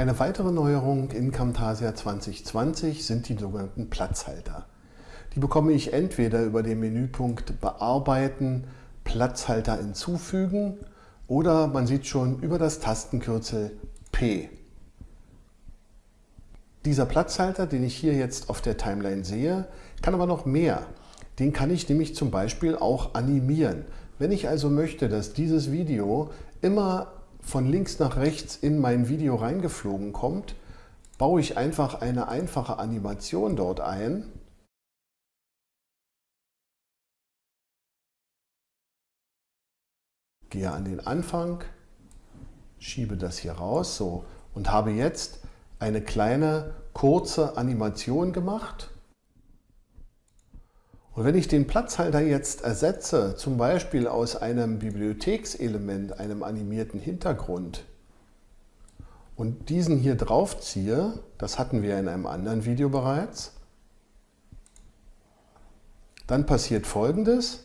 Eine weitere Neuerung in Camtasia 2020 sind die sogenannten Platzhalter. Die bekomme ich entweder über den Menüpunkt Bearbeiten, Platzhalter hinzufügen oder man sieht schon über das Tastenkürzel P. Dieser Platzhalter, den ich hier jetzt auf der Timeline sehe, kann aber noch mehr. Den kann ich nämlich zum Beispiel auch animieren. Wenn ich also möchte, dass dieses Video immer von links nach rechts in mein Video reingeflogen kommt, baue ich einfach eine einfache Animation dort ein. Gehe an den Anfang, schiebe das hier raus so, und habe jetzt eine kleine kurze Animation gemacht. Und wenn ich den Platzhalter jetzt ersetze, zum Beispiel aus einem Bibliothekselement, einem animierten Hintergrund, und diesen hier drauf ziehe, das hatten wir in einem anderen Video bereits, dann passiert folgendes.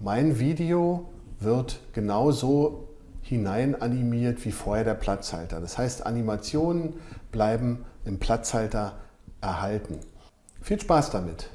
Mein Video wird genauso hinein animiert wie vorher der Platzhalter. Das heißt, Animationen bleiben im Platzhalter erhalten. Viel Spaß damit!